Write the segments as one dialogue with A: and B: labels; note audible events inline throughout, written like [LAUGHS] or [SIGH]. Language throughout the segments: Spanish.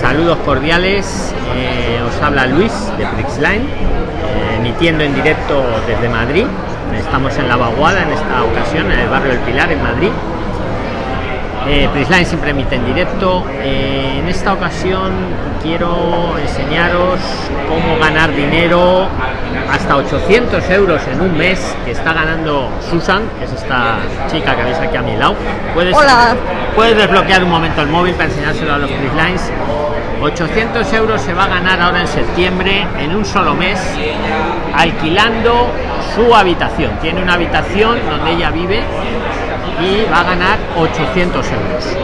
A: Saludos cordiales. eh, os habla Luis de Prixline, eh, emitiendo en directo desde Madrid. Estamos en la Vaguada en esta ocasión, en el barrio del Pilar, en Madrid. Eh, Prisline siempre emite en directo. Eh, en esta ocasión quiero enseñaros cómo ganar dinero hasta 800 euros en un mes que está ganando Susan, que es esta chica que veis aquí a mi lado. Puedes,
B: Hola.
A: puedes desbloquear un momento el móvil para enseñárselo a los Prislines. 800 euros se va a ganar ahora en septiembre en un solo mes alquilando su habitación. Tiene una habitación donde ella vive y va a ganar 800 euros.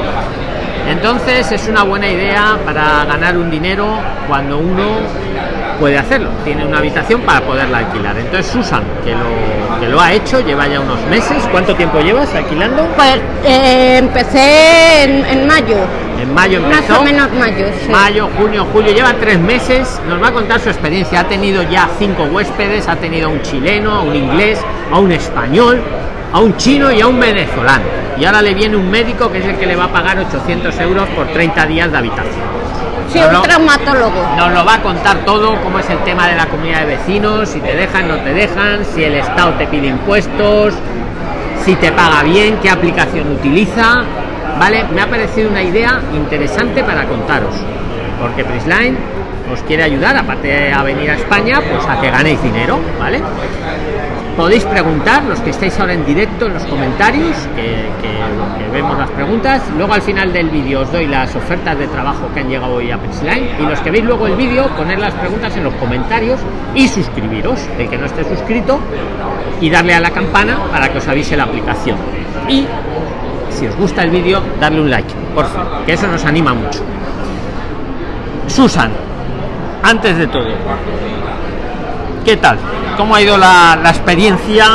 A: Entonces es una buena idea para ganar un dinero cuando uno puede hacerlo. Tiene una habitación para poderla alquilar. Entonces Susan, que lo, que lo ha hecho, lleva ya unos meses. ¿Cuánto tiempo llevas alquilando?
B: Pues eh, empecé en, en mayo,
A: En mayo
B: más
A: empezó.
B: o menos mayo. sí.
A: Mayo, junio, julio, lleva tres meses. Nos va a contar su experiencia. Ha tenido ya cinco huéspedes, ha tenido a un chileno, un inglés, a un español, a un chino y a un venezolano. Y ahora le viene un médico que es el que le va a pagar 800 euros por 30 días de habitación.
B: Sí, un traumatólogo.
A: Nos lo va a contar todo, cómo es el tema de la comunidad de vecinos, si te dejan, no te dejan, si el Estado te pide impuestos, si te paga bien, qué aplicación utiliza. Vale, me ha parecido una idea interesante para contaros, porque Prisline os quiere ayudar, aparte a venir a España, pues a que ganéis dinero, ¿vale? Podéis preguntar, los que estáis ahora en directo en los comentarios, que, vemos las preguntas. Luego al final del vídeo os doy las ofertas de trabajo que han llegado hoy a Prisline. Y los que veis luego el vídeo, poner las preguntas en los comentarios y suscribiros, el que no esté suscrito, y darle a la campana para que os avise la aplicación. Y si os gusta el vídeo, darle un like, por favor, que eso nos anima mucho. Susan, antes de todo, ¿qué tal? ¿Cómo ha ido la, la experiencia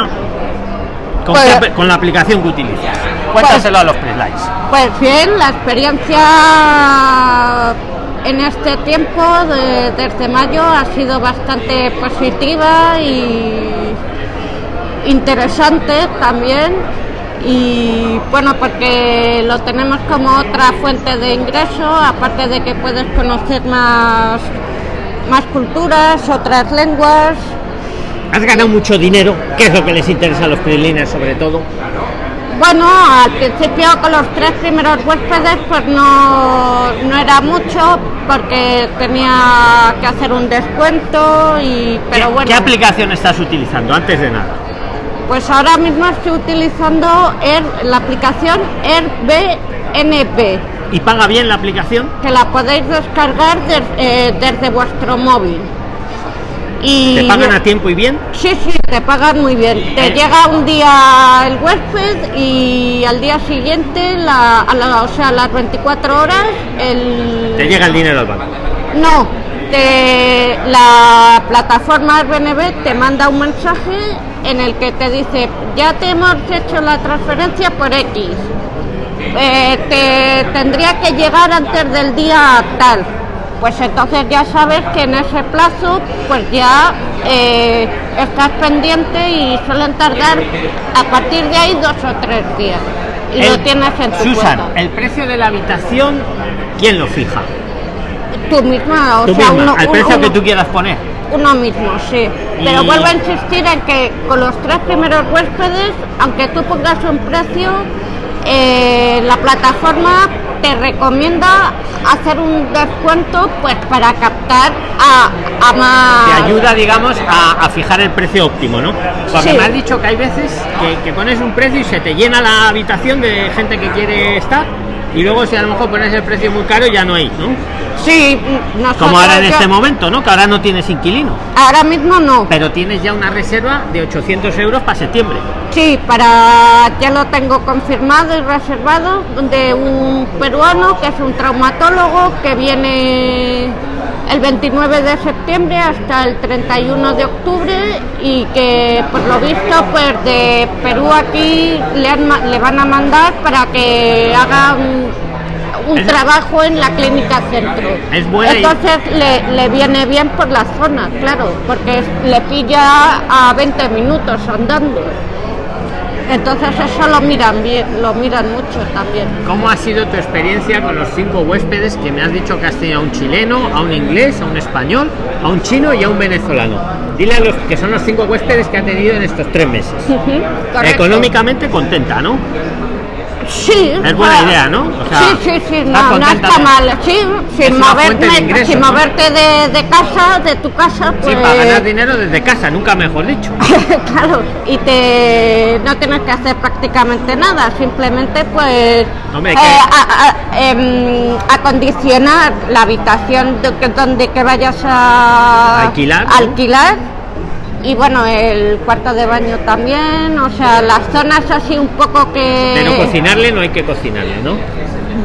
A: con,
B: Pues-
A: qué con la aplicación que utilizas? Cuéntaselo a los Prislines.
B: Pues bien, la experiencia en este tiempo, de- desde mayo, ha sido bastante positiva y interesante también. Y bueno, porque lo tenemos como otra fuente de ingreso, aparte de que puedes conocer más, más culturas, otras lenguas.
A: Has ganado mucho dinero, que es lo que les interesa a los Prisliners sobre todo.
B: Bueno, al principio con los tres primeros huéspedes pues no, no era mucho porque tenía que hacer un descuento y pero
A: ¿Qué,
B: bueno,
A: qué aplicación estás utilizando antes de nada?
B: pues ahora mismo estoy utilizando Air- la aplicación Airbnb
A: ¿Y paga bien la aplicación?
B: que la podéis descargar des- eh, desde vuestro móvil. Y
A: ¿Te pagan a tiempo y bien?
B: Sí, sí, te pagan muy bien.
A: Eh.
B: Te llega un día el huésped y al día siguiente, la, a la- o sea, a las 24 horas, el...
A: Te llega el dinero al banco.
B: No, te- la plataforma Airbnb te manda un mensaje en el que te dice, ya te hemos hecho la transferencia por X. Eh, te tendría que llegar antes del día tal. Pues entonces ya sabes que en ese plazo pues ya eh, estás pendiente y suelen tardar a partir de ahí dos o tres días. Y lo tienes en tu
A: Susan,
B: cuenta.
A: el precio de la habitación, ¿quién lo fija?
B: Tú misma, o
A: Tú
B: sea,
A: misma,
B: uno,
A: al
B: uno-
A: precio que tú quieras poner.
B: Uno mismo, sí. Pero vuelvo a insistir en que con los tres primeros huéspedes, aunque tú pongas un precio, eh, la plataforma te recomienda hacer un descuento pues para captar a, a más...
A: Te ayuda, digamos, a, a fijar el precio óptimo, ¿no? Porque
B: Sí.
A: me has dicho que hay veces que, que pones un precio y se te llena la habitación de gente que quiere estar y luego si a lo mejor pones el precio muy caro ya no hay, ¿no?
B: Sí, nosotros
A: Como ahora en
B: yo-
A: este momento, ¿no? Que ahora no tienes inquilino,
B: Ahora mismo no.
A: pero tienes ya una reserva de 800 euros para septiembre.
B: Sí, para ya lo tengo confirmado y reservado de un peruano que es un traumatólogo que viene el 29 de septiembre hasta el 31 de octubre y que por lo visto pues de Perú aquí le, han le van a mandar para que haga un, trabajo en la clínica centro.
A: Es buena y-
B: Entonces le, le viene bien por la zona, claro, porque le pilla a 20 minutos andando. Entonces eso lo miran bien, lo miran mucho también.
A: ¿Cómo ha sido tu experiencia con los cinco huéspedes que me has dicho que has tenido a un chileno, a un inglés, a un español, a un chino y a un venezolano? Dile a los que son los cinco huéspedes que ha tenido en estos tres meses.
B: Correcto.
A: Económicamente contenta, ¿no?
B: Sí.
A: Es buena
B: ah,
A: idea, ¿no? O sea,
B: sí, sí, sí, no, no está
A: de-
B: mal. Sí,
A: Es
B: sin
A: de
B: moverte,
A: ingresos,
B: sin
A: ¿no?
B: moverte de, de casa, de tu casa,
A: Sí,
B: pues.
A: para ganar dinero desde casa, nunca mejor dicho. [LAUGHS]
B: claro, y te no tienes que hacer prácticamente nada, simplemente pues
A: Hombre,
B: eh,
A: que-
B: a- a- em, acondicionar la habitación de donde que vayas a
A: Alquilar, ¿no?
B: alquilar y bueno el cuarto de baño también, o sea las zonas así un poco que
A: Pero cocinarle no hay que cocinarle, ¿no?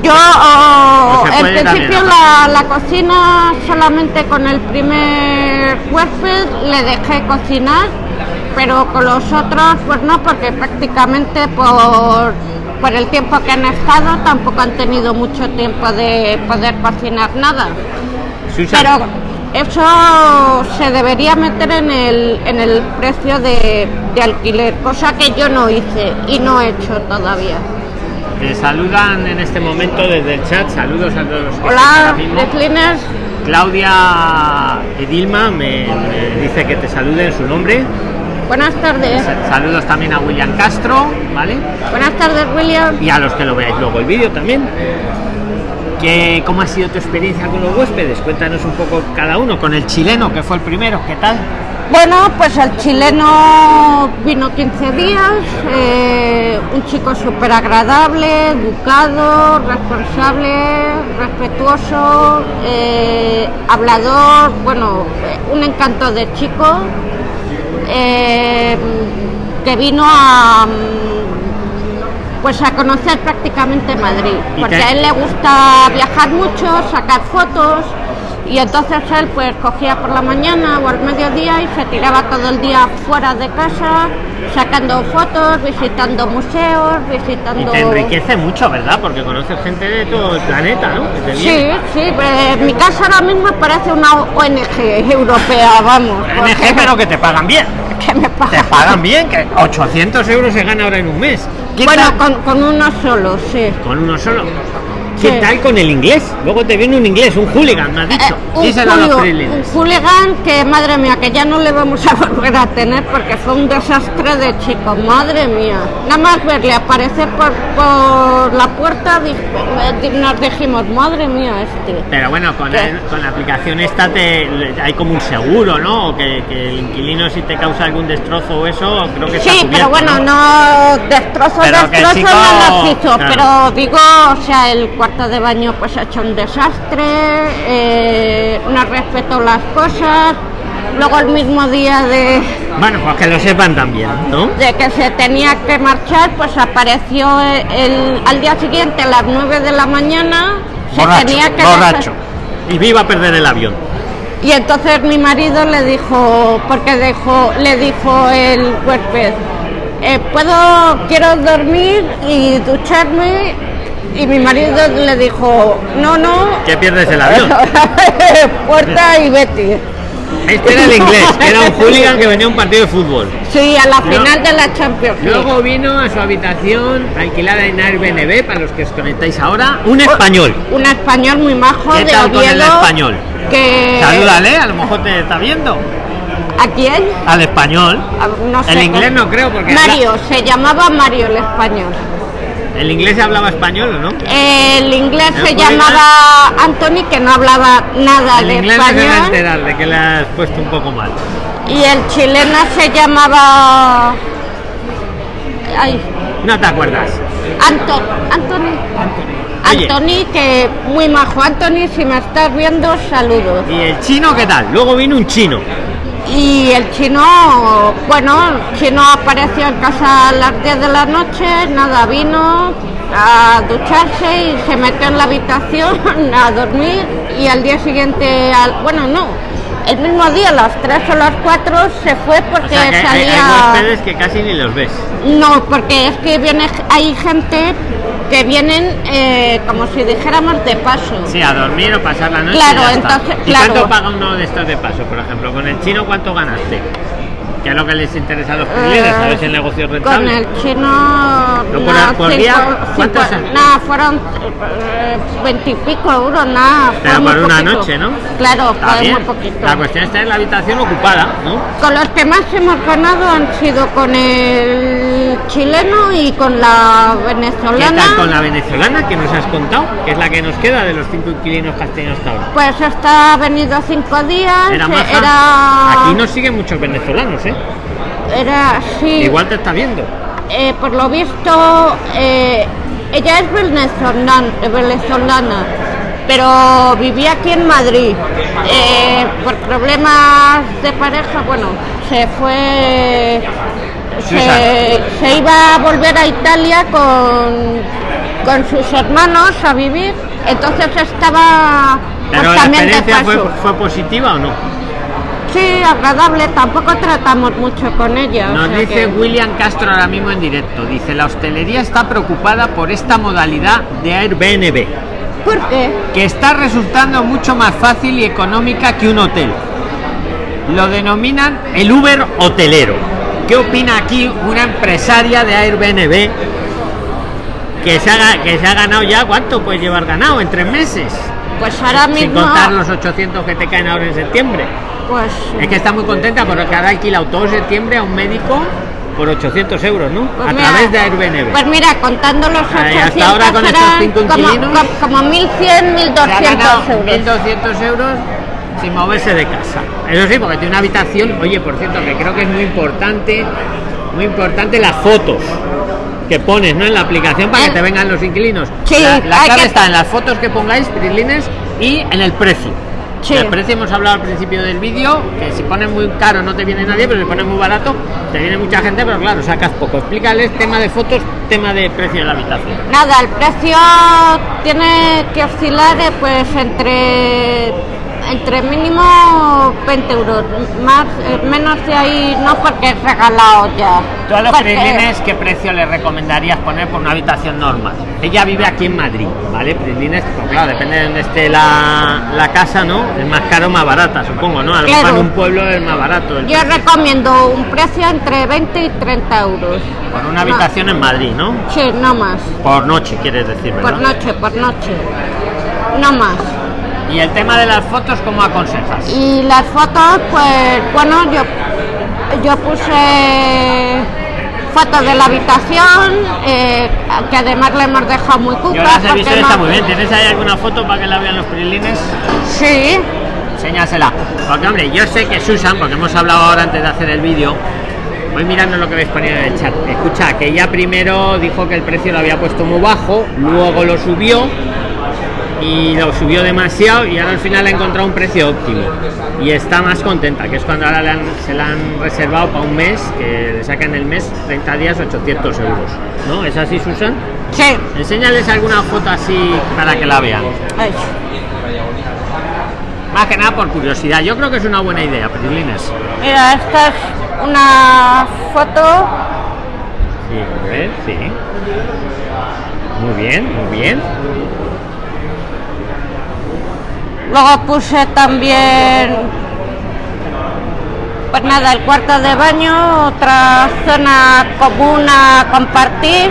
B: yo oh, en principio la, la cocina solamente con el primer huésped le dejé cocinar, pero con los otros pues no, porque prácticamente por, por el tiempo que han estado tampoco han tenido mucho tiempo de poder cocinar nada.
A: Susan,
B: Pero eso se debería meter en el, en el precio de, de alquiler, cosa que yo no hice y no he hecho todavía.
A: te saludan en este momento desde el chat. Saludos a todos los que están
B: Hola,
A: ahora mismo.
B: Cleaners.
A: Claudia Edilma me, me dice que te salude en su nombre.
B: Buenas tardes.
A: Sa- Saludos también a William Castro, ¿vale?
B: Buenas tardes, William.
A: Y a los que lo veáis luego el vídeo también. ¿Qué, ¿Cómo ha sido tu experiencia con los huéspedes? Cuéntanos un poco cada uno. Con el chileno, que fue el primero, ¿qué tal?
B: Bueno, pues el chileno vino 15 días, eh, un chico súper agradable, educado, responsable, respetuoso, eh, hablador, bueno, un encanto de chico, eh, que vino a pues a conocer prácticamente Madrid,
A: ¿Y
B: porque
A: te-
B: a él le gusta viajar mucho, sacar fotos y entonces él pues cogía por la mañana o al mediodía y se tiraba todo el día fuera de casa sacando fotos, visitando museos,
A: Y
B: visitando...
A: te enriquece mucho, ¿verdad? Porque conoces gente de todo el planeta, ¿no? Te
B: Sí, sí, eh, mi casa ahora mismo parece una ONG europea, vamos.
A: ONG, pero que te pagan bien. [LAUGHS]
B: que me
A: Te
B: pagan.
A: pagan bien, que 800 euros se gana ahora en un mes. ¿Qué
B: Bueno, con, con uno solo, sí.
A: Con uno solo. ¿Qué tal con el inglés? Luego te viene un inglés, un hooligan, me has dicho.
B: Eh, un,
A: Díselo a los
B: julio-
A: freelance.
B: un hooligan que, madre mía, que ya no le vamos a [LAUGHS] volver a tener porque fue un desastre de chico, madre mía. Nada más verle aparecer por, por la puerta, eh, nos dijimos, madre mía, este.
A: Pero bueno, con, con la aplicación esta te, hay como un seguro, ¿no? O Que, que el inquilino si te causa algún destrozo o eso, creo que está
B: Sí, pero bueno, no
A: Pero el
B: destrozos
A: chico-
B: no los hizo,
A: claro.
B: pero digo, o sea, el cuarto de baño pues ha hecho un desastre, eh, no respetó las cosas, luego el mismo día de,
A: Bueno, pues que lo sepan también, ¿no?
B: de que se tenía que marchar, pues apareció el, al día siguiente a las 9 de la mañana, se tenía que
A: borracho. Y viva a perder el avión.
B: y entonces mi marido le dijo, porque dejó, le dijo el huésped, eh, puedo, quiero dormir y ducharme. Y mi marido le dijo, no, no,
A: Que pierdes el avión. [LAUGHS]
B: puerta y vete.
A: Este era el inglés, que era un hooligan que venía a un partido de fútbol.
B: Sí, a la
A: No.
B: final de la Champions. League.
A: Luego vino a su habitación alquilada en Airbnb, para los que os conectáis ahora, un español.
B: Un español muy majo
A: ¿Qué
B: de
A: tal con el
B: Oviedo.
A: español?
B: Que...
A: Salúdale, a lo mejor te está viendo.
B: ¿A quién?
A: Al español.
B: A- No sé.
A: El inglés no creo, porque
B: Mario, se llamaba Mario el español.
A: ¿El inglés hablaba español o no?
B: El inglés
A: ¿El
B: se llamaba Anthony, que no hablaba nada
A: El
B: de
A: inglés no se va a
B: español.
A: enterar de que le has puesto un poco mal.
B: Y el chileno se llamaba. Ay,
A: No te acuerdas.
B: Anto, Anthony.
A: Oye.
B: Anthony, que muy majo. Anthony, si me estás viendo, saludos.
A: ¿Y el chino qué tal? Luego vino un chino.
B: Y el chino, bueno, el chino apareció en casa a las 10 de la noche, nada, vino a ducharse y se metió en la habitación [LAUGHS] a dormir y al día siguiente, al, bueno, no, el mismo día, a las 3 o las 4 se fue
A: O
B: porque
A: sea que hay, hay
B: salía...
A: huéspedes que casi ni los ves.
B: No, porque es que viene, hay gente que vienen eh, como si dijéramos de paso.
A: Sí, a dormir o pasar la noche. y
B: Claro,
A: está.
B: entonces,
A: ¿Y
B: claro.
A: cuánto paga uno de estos de paso? Por ejemplo, con el chino, ¿cuánto ganaste? ¿Qué es lo que les interesa a los clientes?
B: Eh,
A: si el negocio es
B: Con
A: rentable.
B: el chino.
A: ¿No por-
B: cinco-
A: día?
B: cinco-
A: ¿Cuántos son?
B: Nada, fueron eh, veintipico euros, nada.
A: Pero por una
B: poquito.
A: noche, ¿no?
B: Claro,
A: Está
B: fue
A: bien.
B: muy poquito.
A: La cuestión está en la habitación ocupada, ¿no?
B: Con los que más hemos ganado han sido con el chileno y con la
A: ¿Qué
B: venezolana.
A: tal con la venezolana que nos has contado? Que es la que nos queda de los cinco inquilinos que has tenido hasta ahora.
B: Pues esta ha venido cinco días.
A: Era Aquí nos siguen muchos venezolanos, ¿eh?
B: Era, sí.
A: Igual te está viendo.
B: Eh, por lo visto, eh, ella es venezolana, venezolana, pero vivía aquí en Madrid. Eh, por problemas de pareja, bueno, se fue. Se, se iba a volver a Italia con, con sus hermanos a vivir, entonces estaba
A: Pero la experiencia fue positiva o no?
B: Sí, agradable, tampoco tratamos mucho con ella. o
A: Nos
B: sea
A: dice
B: que-
A: William Castro ahora mismo en directo. Dice, la hostelería está preocupada por esta modalidad de Airbnb,
B: ¿Por qué?
A: que está resultando mucho más fácil y económica que un hotel. Lo denominan el Uber hotelero. ¿Qué opina aquí una empresaria de Airbnb que se, haga, que se ha ganado ya, ¿cuánto puedes llevar ganado? En tres meses.
B: Pues ahora
A: Sin
B: mismo.
A: contar los 800 que te caen ahora en septiembre.
B: Pues
A: Es que está muy contenta porque ahora ha alquilado todo septiembre a un médico por 800 euros, ¿no?
B: Pues
A: a
B: mira,
A: través de Airbnb.
B: Pues mira, contando los
A: Ahí,
B: 800
A: hasta ahora con estos cinco
B: como,
A: inquilinos,
B: como, como 1100,
A: Se ha
B: 1200
A: ganado
B: euros.
A: 1.200 euros sin moverse de casa. Eso sí, porque tiene una habitación, oye, por cierto, que creo que es muy importante, muy importante las fotos que pones ¿no? en la aplicación para que te vengan los inquilinos.
B: sí,
A: la la clave
B: que-
A: está en las fotos que pongáis, Prislines, y en el precio.
B: Sí.
A: El precio hemos hablado al principio del vídeo, que si pones muy caro no te viene nadie, pero si pones muy barato te viene mucha gente, pero claro, sacas poco. Explícales tema de fotos, tema de precio de la habitación.
B: Nada, el precio tiene que oscilar eh, pues entre entre mínimo 20 euros, más eh, menos de ahí no porque es regalado ya.
A: Tú a los
B: Porque-
A: Prislines, ¿qué precio le recomendarías poner por una habitación normal? Ella vive aquí en Madrid, ¿vale? Prislines, pues claro, depende de donde esté la, la casa, ¿no? Es más caro o más barata, supongo, ¿no? A lo mejor en un pueblo es más barato.
B: Yo
A: precio.
B: recomiendo un precio entre 20 y 30 euros.
A: Por una habitación en Madrid, ¿no?
B: Sí, no más.
A: Por noche, quieres decir, ¿verdad?
B: Por noche, por noche. No más.
A: Y el tema de las fotos, ¿cómo aconsejas?
B: Y las fotos, pues bueno, yo, yo puse fotos de la habitación, eh, que además le hemos dejado muy cupa.
A: Yo las he visto y
B: no-
A: está muy bien. ¿Tienes ahí alguna foto para que la vean los Prislines?
B: Sí,
A: enséñasela. Porque, hombre, yo sé que Susan, porque hemos hablado ahora antes de hacer el vídeo, voy mirando lo que habéis ponido en el chat. Escucha, que ella primero dijo que el precio lo había puesto muy bajo, luego lo subió y lo subió demasiado y ahora al final ha encontrado un precio óptimo. Y está más contenta, que es cuando ahora le han- se la han reservado para un mes, que le sacan el mes 30 días 800 euros. ¿No? ¿Es así, Susan?
B: sí.
A: Enséñales alguna foto así para que la vean.
B: Ay,
A: Más que nada por curiosidad. Yo creo que es una buena idea, Prislines.
B: Mira, esta es una foto.
A: Sí, a ver, sí. Muy bien, muy bien.
B: Luego puse también, pues nada, el cuarto de baño, otra zona común a compartir.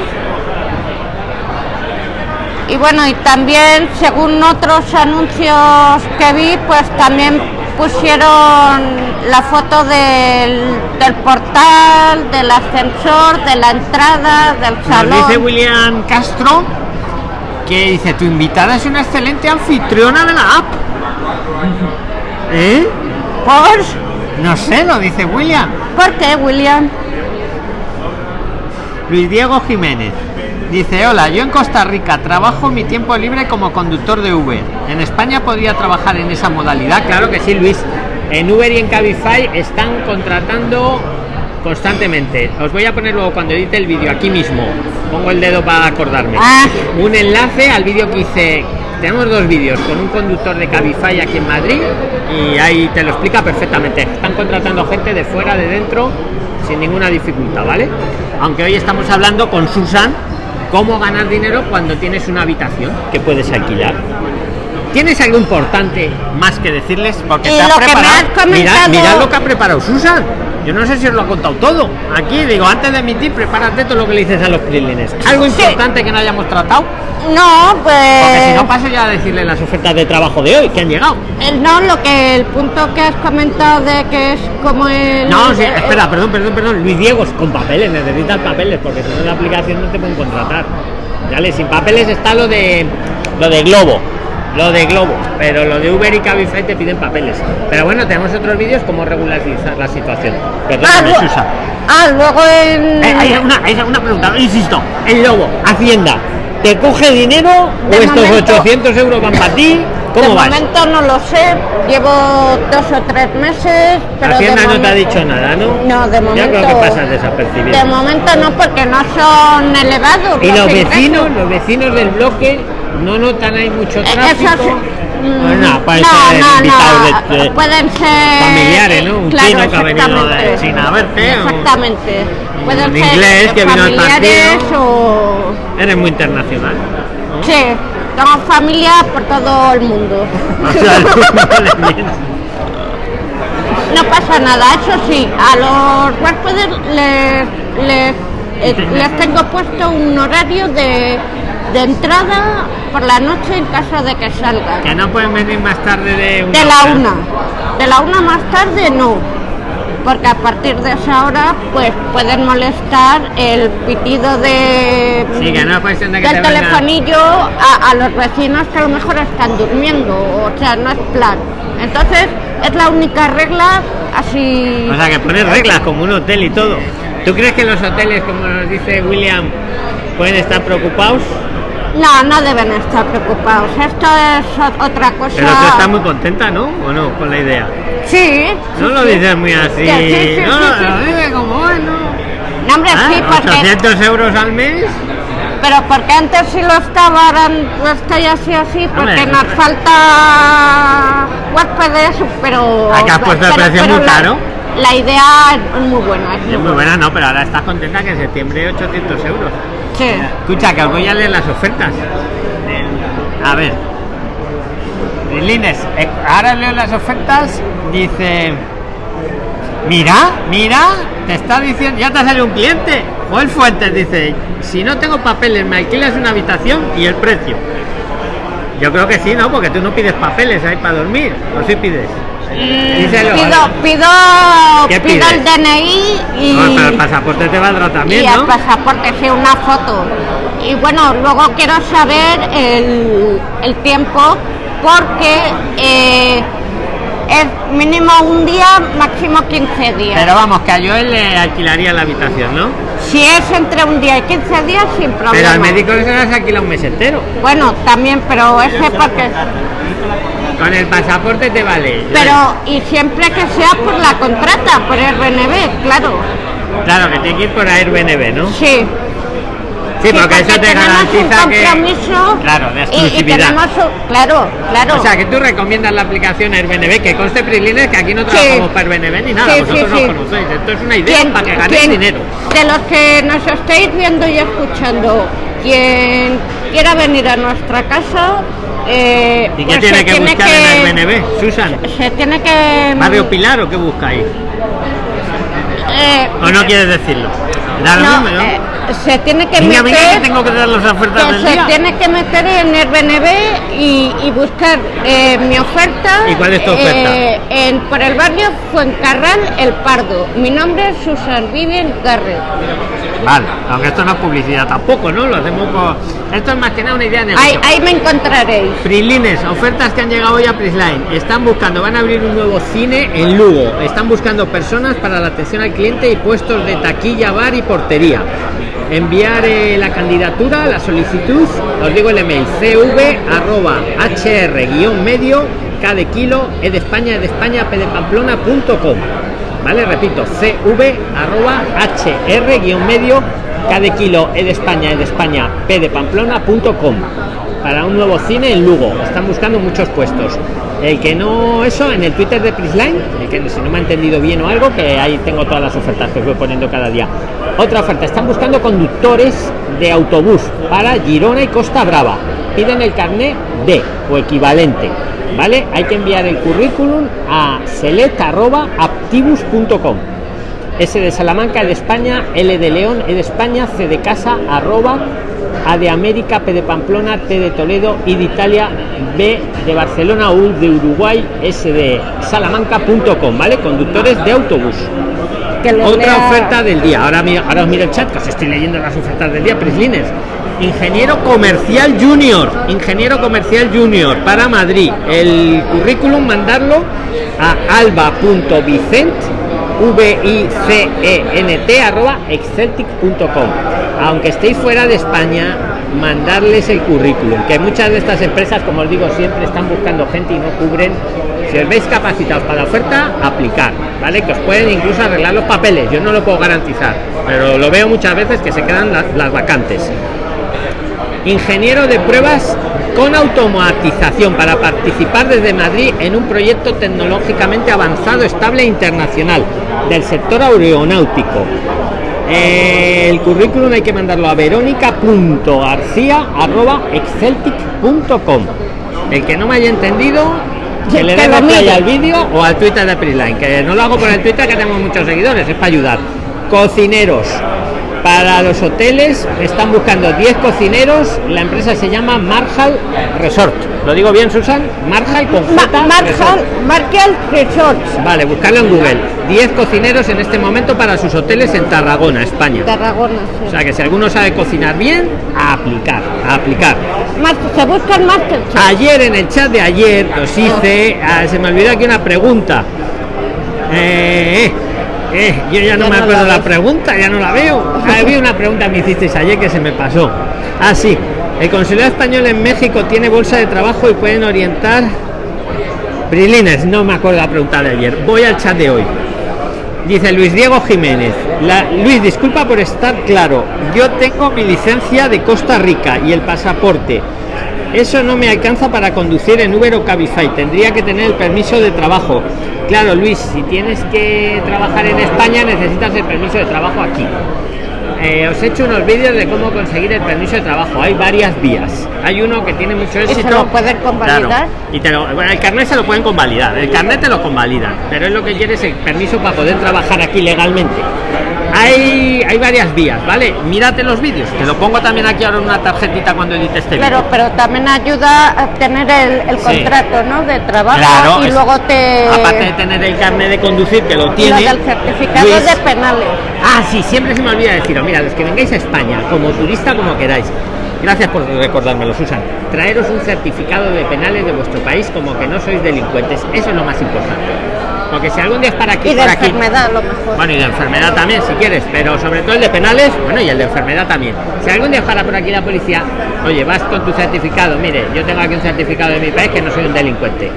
B: Y bueno, y también según otros anuncios que vi, pues también pusieron la foto del, del portal, del ascensor, de la entrada, del
A: Nos
B: salón.
A: dice William Castro que dice, tu invitada es una excelente anfitriona de la app. ¿Eh?
B: ¿Por?
A: No sé, lo dice William.
B: ¿Por qué, William?
A: Luis Diego Jiménez. Dice, hola, yo en Costa Rica trabajo mi tiempo libre como conductor de Uber. ¿En España podría trabajar en esa modalidad? Claro que sí, Luis. En Uber y en Cabify están contratando constantemente. Os voy a poner luego cuando edite el vídeo aquí mismo. Pongo el dedo para acordarme.
B: Ah.
A: Un enlace al vídeo que hice. Tenemos dos vídeos con un conductor de Cabify aquí en Madrid y ahí te lo explica perfectamente. Están contratando gente de fuera, de dentro, sin ninguna dificultad, ¿vale? Aunque hoy estamos hablando con Susan cómo ganar dinero cuando tienes una habitación que puedes alquilar. ¿Tienes algo importante más que decirles? Porque te
B: que me
A: preparado-
B: has comentado-
A: Mirad, mirad lo que ha preparado Susan. Yo no sé si os lo ha contado todo. Aquí digo, antes de emitir, prepárate todo lo que le dices a los prilines. Algo
B: Sí.
A: importante que no hayamos tratado.
B: No,
A: Porque si
B: pues.
A: no paso ya a decirle las ofertas de trabajo de hoy que han llegado.
B: el- no, lo que el punto que has comentado de que es como el.
A: No, sí, espera, perdón, perdón, perdón. Luis Diego, con papeles, necesitas papeles, porque si no la aplicación no te pueden contratar. Dale, sin papeles está lo de lo de Globo. Lo de Globo, pero lo de Uber y Cabify te piden papeles. Pero bueno, tenemos otros vídeos como regularizar la situación.
B: Ah,
A: Perdóname,
B: lu-
A: Susa.
B: ah, luego en.
A: Eh, hay una, hay una pregunta, insisto. El Lobo, Hacienda, ¿te coge dinero o
B: De
A: estos
B: momento-
A: 800 euros van para ti? ¿Cómo
B: de
A: vas?
B: momento no lo sé, llevo dos o tres meses, pero
A: Hacienda no te ha dicho nada, ¿no?
B: No, de momento.
A: Ya creo que pasas desapercibido.
B: De momento no, porque no son elevados.
A: Y los vecinos, los vecinos del bloque no notan ahí mucho tráfico.
B: esos, mm,
A: nada, pueden
B: no,
A: ser
B: no,
A: invitados
B: no,
A: de- de-
B: pueden ser
A: familiares, ¿no? Un
B: claro,
A: chino que ha venido de. China a verte, o-
B: Exactamente. Pueden
A: un
B: ser
A: inglés que vino al
B: familiares
A: partido.
B: o
A: Eres muy internacional. ¿no?
B: sí, tengo familia por todo el mundo. [LAUGHS]
A: O sea.
B: No pasa nada, eso sí, a los huéspedes les, les, eh, les tengo puesto un horario de, de entrada por la noche en caso de que salgan.
A: que no pueden venir más tarde de una
B: De la
A: hora.
B: una. De la una más tarde no. Porque a partir de esa hora pues pueden molestar el pitido de
A: Sí, que no es cuestión de que
B: del
A: te
B: telefonillo a, a los vecinos que a lo mejor están durmiendo. O sea, no es plan. Entonces es la única regla así.
A: O sea, que pones reglas como un hotel y todo. ¿Tú crees que los hoteles, como nos dice William, pueden estar preocupados?
B: No, no deben estar preocupados. Esto es otra cosa.
A: Pero tú estás muy contenta, ¿no? ¿O no? Con la idea.
B: Sí.
A: No
B: sí,
A: lo
B: sí.
A: dices muy así.
B: Sí, sí, sí,
A: no,
B: sí, sí.
A: lo dices como bueno.
B: No, hombre,
A: Ah,
B: sí, porque
A: 800 euros al mes.
B: Pero porque antes sí lo estaba, ahora no estoy así así, porque nos falta huéspedes, pero...
A: Ah, que has puesto el precio muy caro.
B: La idea es muy buena.
A: Es muy buena, no, pero ahora estás contenta que en septiembre 800 euros.
B: Sí.
A: Escucha, que os voy a leer las ofertas. A ver. Lines, eh, ahora leo las ofertas. Dice. Mira, mira, te está diciendo, ya te ha salido un cliente. Joel Fuentes dice, si no tengo papeles, me alquilas una habitación y el precio. Yo creo que sí, ¿no? Porque tú no pides papeles ahí para dormir, o sí pides. Díselo,
B: Pido, pido,
A: ¿Qué
B: pido el? DNI y,
A: No, pero el pasaporte te valdrá
B: y
A: también,
B: el
A: ¿no?
B: pasaporte, sí, una foto. Y bueno, luego quiero saber el, el tiempo porque eh, es mínimo un día, máximo 15 días.
A: Pero vamos, que a Joel le alquilaría la habitación, ¿no?
B: Si es entre un día y 15 días, sin problema.
A: Pero al médico se las alquila un mes entero.
B: Bueno, también, pero ese porque...
A: Con el pasaporte te vale.
B: Pero, y siempre que sea por la contrata, por Airbnb, claro.
A: Claro, que tiene que ir por Airbnb, ¿no?
B: Sí.
A: Sí, porque eso te garantiza
B: un
A: que.
B: compromiso
A: Claro, de
B: y- y,
A: exclusividad.
B: tenemos claro, claro.
A: O sea, que tú recomiendas la aplicación Airbnb, que conste Prilines que aquí no trabajamos para Airbnb ni nada,
B: Sí,
A: vosotros
B: sí,
A: no
B: sí.
A: conocéis. Esto es una idea
B: ¿Quién-
A: para que ganéis dinero.
B: De los que nos estáis viendo y escuchando, quien quiera venir a nuestra casa, eh,
A: ¿Y qué
B: pues
A: tiene
B: se
A: que buscar
B: que-
A: en Airbnb, Susan?
B: Se tiene que.
A: ¿Barrio Pilar o qué buscáis?
B: Eh,
A: ¿O no quieres decirlo? Da lo
B: no,
A: mismo, ¿no?
B: eh, se tiene que
A: venga, que
B: meter.
A: tengo que dar las ofertas
B: que
A: del
B: se
A: día.
B: tiene que meter en Airbnb y, y buscar eh, mi oferta.
A: ¿Y cuál es tu oferta?
B: eh, en, por el barrio Fuencarral El Pardo. Mi nombre es Susan Vivian Garrett.
A: Vale, aunque esto no es publicidad tampoco, ¿no? Lo hacemos por... Esto es más que nada una idea de
B: Ahí, ahí me encontraréis.
A: Prilines, ofertas que han llegado hoy a Prisline. Están buscando, van a abrir un nuevo cine en Lugo. Están buscando personas para la atención al cliente y puestos de taquilla, bar y portería. Enviar eh, la candidatura, la solicitud, os digo el email, cv arroba hr guion medio, k de kilo, e de España, e de España, p de. ¿Vale? Repito, cv arroba hr guion medio, k de kilo, e España, e de España, p de Pamplona punto com para un nuevo cine en Lugo. Están buscando muchos puestos. El que no, eso, en el Twitter de Prisline, el que si no me ha entendido bien o algo, que ahí tengo todas las ofertas que os voy poniendo cada día. Otra oferta, están buscando conductores de autobús para Girona y Costa Brava. Piden el carnet D o equivalente. ¿Vale? Hay que enviar el currículum a select.aptibus.com S de Salamanca, E de España, L de León, E de España, C de casa, arroba, A de América, P de Pamplona, T de Toledo, I de Italia, B de Barcelona, U de Uruguay, S de Salamanca.com, ¿vale? Conductores de autobús.
B: Que
A: Otra
B: lea-
A: oferta del día. Ahora, ahora os miro el chat, que os estoy leyendo las ofertas del día. Prislines. Ingeniero comercial junior. Ingeniero comercial junior para Madrid. El currículum mandarlo a alba.vicent v i c e arroba. Aunque estéis fuera de España, mandarles el currículum. Que muchas de estas empresas, como os digo siempre, están buscando gente y no cubren si os veis capacitados para la oferta, aplicar, ¿vale? Que os pueden incluso arreglar los papeles, yo no lo puedo garantizar, pero lo veo muchas veces que se quedan las vacantes. Ingeniero de pruebas con automatización para participar desde Madrid en un proyecto tecnológicamente avanzado, estable e internacional del sector aeronáutico. Eh, el currículum hay que mandarlo a verónica.garcía.exceltic.com. El que no me haya entendido, que le dé play
B: mire.
A: al vídeo o al Twitter de Prisline, que no lo hago por el Twitter que tengo muchos seguidores, es para ayudar. Cocineros. Para los hoteles están buscando 10 cocineros, la empresa se llama Marshall Resort. ¿Lo digo bien, Susan? Marshall con
B: Ma- Marshall,
A: Resort.
B: Marshall Resorts,
A: Vale, buscarlo en Google. 10 cocineros en este momento para sus hoteles en Tarragona, España.
B: Tarragona. sí.
A: O sea que si alguno sabe cocinar bien, a aplicar, a aplicar.
B: Se busca el Masterchef.
A: Ayer en el chat de ayer os hice, ah, se me olvidó aquí una pregunta. Eh, eh, yo ya no
B: Ya
A: me
B: no
A: acuerdo
B: la
A: pregunta, ya no la veo. Ah, Había una pregunta que me hicisteis ayer que se me pasó. Ah, sí. El consulado español en México tiene bolsa de trabajo y pueden orientar. Brilines, no me acuerdo la pregunta de ayer. Voy al chat de hoy. Dice Luis Diego Jiménez. La- Luis, disculpa por estar claro. Yo tengo mi licencia de Costa Rica y el pasaporte. Eso no me alcanza para conducir en Uber o Cabify. Tendría que tener el permiso de trabajo. Claro, Luis, si tienes que trabajar en España necesitas el permiso de trabajo aquí. Eh, os he hecho unos vídeos de cómo conseguir el permiso de trabajo. Hay varias vías. Hay uno que tiene mucho
B: se
A: éxito.
B: lo pueden convalidar?
A: Claro. Y te lo- bueno, el carnet se lo pueden convalidar. El carnet te lo convalidan. Pero es lo que quieres el permiso para poder trabajar aquí legalmente. Hay, hay varias vías, ¿vale? Mírate los vídeos. Te lo pongo también aquí ahora en una tarjetita cuando edite este vídeo.
B: Claro, pero también ayuda a tener el, el
A: Sí.
B: contrato, ¿no? De trabajo
A: Claro,
B: y
A: es-
B: luego te
A: Aparte de tener el carnet de conducir, que lo
B: lo
A: tiene.
B: del certificado
A: Luis,
B: de penales.
A: Ah, sí, siempre se me olvida deciros, mira, los que vengáis a España, como turista, como queráis. Gracias por recordármelo, Susan. Traeros un certificado de penales de vuestro país como que no sois delincuentes. Eso es lo más importante. Porque si algún día es para aquí,
B: Y de enfermedad, lo mejor.
A: Bueno, y de enfermedad también, si quieres, pero sobre todo el de penales, bueno, y el de enfermedad también. Si algún día para por aquí la policía, oye, vas con tu certificado, mire, yo tengo aquí un certificado de mi país que no soy un delincuente.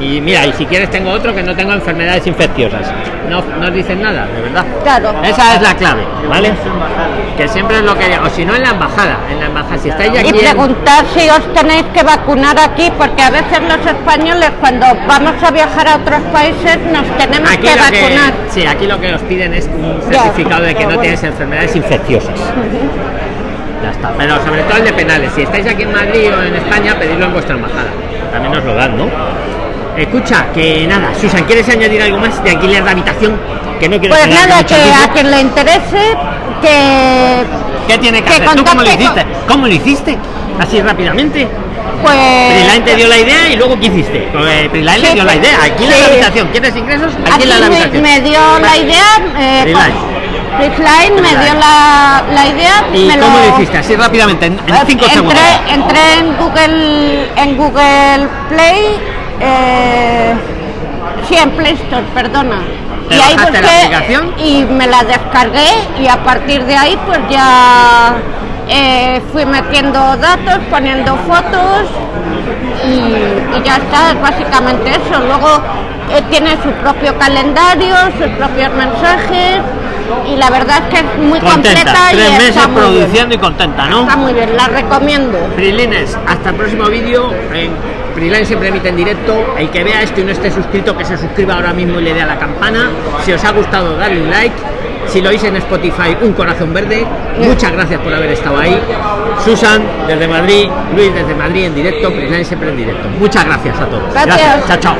A: Y mira, y si quieres tengo otro que no tengo enfermedades infecciosas. No, no os dicen nada, de verdad.
B: Claro.
A: Esa es la clave, ¿vale? Que siempre es lo que... O si no, en la embajada. En la embajada, si estáis
B: Y
A: aquí... en-
B: preguntar si os tenéis que vacunar aquí, porque a veces los españoles cuando vamos a viajar a otros países nos tenemos
A: Aquí
B: que vacunar.
A: que, sí, aquí lo que os piden es un certificado de que no tienes enfermedades infecciosas. Ya está. Pero sobre todo el de penales. Si estáis aquí en Madrid o en España, pedidlo en vuestra embajada. También os lo dan, ¿no? Escucha, que nada, Susan, ¿quieres añadir algo más de alquiler de habitación? Que no quiero
B: Pues nada, que
A: tiempo.
B: a quien le interese, que
A: ¿Qué tiene que,
B: que
A: hacer? ¿Tú cómo lo hiciste? ¿Cómo lo hiciste? Así rápidamente.
B: pues...
A: Priline te dio la idea y luego ¿qué hiciste? Eh, Priline le
B: Sí,
A: dio la idea. Alquila
B: sí.
A: la habitación. ¿Quieres ingresos? Alquila la
B: me,
A: habitación.
B: me dio la idea, eh,
A: Freeline.
B: con- me dio la, la idea,
A: ¿Y
B: me
A: cómo
B: lo,
A: lo hiciste? Así rápidamente, en 5
B: entré,
A: segundos.
B: entré en Google en Google Play, eh, en Play Store, perdona.
A: ¿Te
B: y ahí
A: la
B: busqué
A: aplicación?
B: y me la descargué y a partir de ahí pues ya eh, fui metiendo datos, poniendo fotos y, y ya está, es básicamente eso. Luego eh, tiene su propio calendario, sus propios mensajes y la verdad es que es muy
A: Contenta.
B: completa
A: Tres
B: y
A: meses
B: está muy bien.
A: produciendo y contenta, ¿no?
B: Está muy bien, la recomiendo.
A: Prilines, hasta el próximo vídeo. En Priline siempre emite en directo. El que vea esto y no esté suscrito, que se suscriba ahora mismo y le dé a la campana. Si os ha gustado, darle un like. Si lo oís en Spotify, un corazón verde. Muchas gracias por haber estado ahí. Susan, desde Madrid. Luis, desde Madrid en directo. Priline siempre en directo. Muchas gracias a todos.
B: Gracias.
A: Chao, chao.